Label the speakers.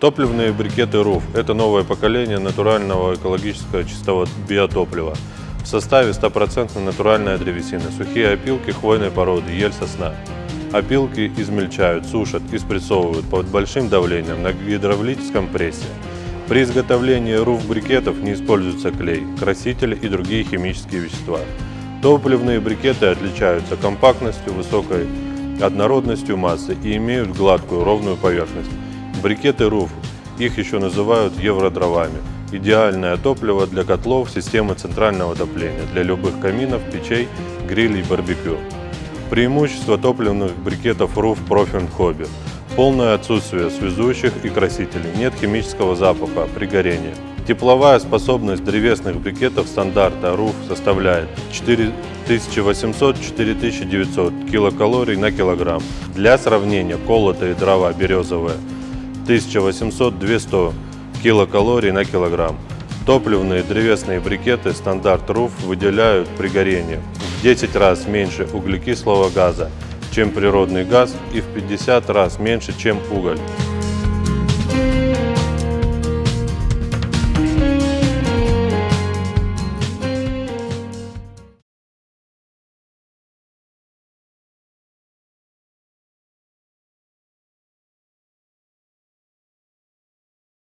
Speaker 1: Топливные брикеты РУФ – это новое поколение натурального экологического чистого биотоплива. В составе 100% натуральная древесина, сухие опилки хвойной породы, ель сосна. Опилки измельчают, сушат и спрессовывают под большим давлением на гидравлическом прессе. При изготовлении руф-брикетов не используется клей, красители и другие химические вещества. Топливные брикеты отличаются компактностью, высокой однородностью массы и имеют гладкую ровную поверхность. Брикеты РУФ, их еще называют евродровами. Идеальное топливо для котлов системы центрального отопления, для любых каминов, печей, грилей, барбекю. Преимущество топливных брикетов РУФ Профин Хобби. Полное отсутствие связующих и красителей, нет химического запаха при горении. Тепловая способность древесных брикетов стандарта РУФ составляет 4800-4900 килокалорий на килограмм. Для сравнения, колотые дрова березовые 1800-200 килокалорий на килограмм. Топливные древесные брикеты стандарт РУФ выделяют при горении в 10 раз меньше углекислого газа, чем природный газ и в 50 раз меньше, чем уголь.